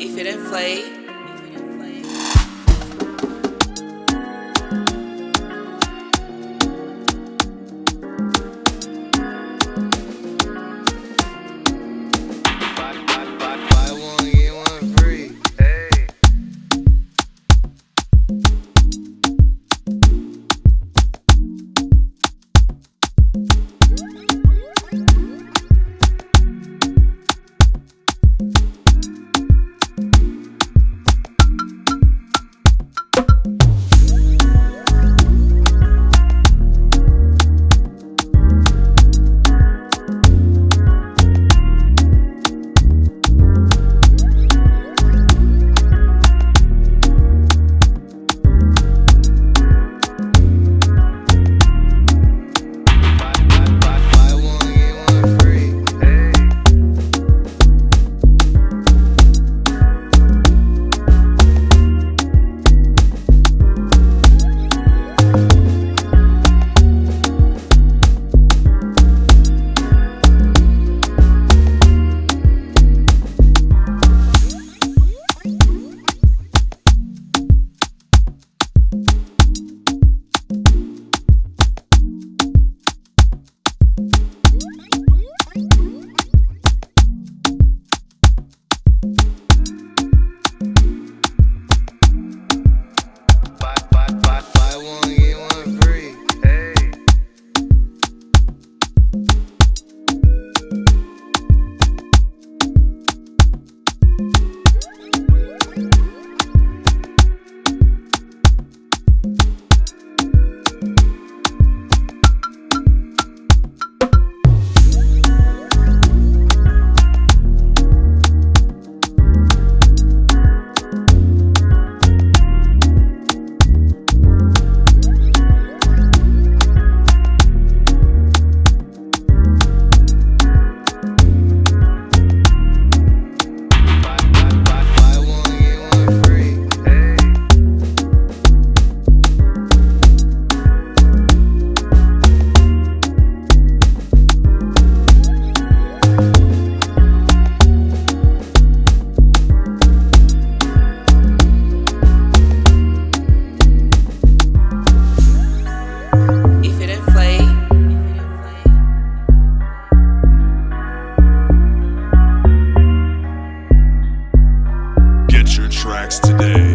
If you ain't play, today.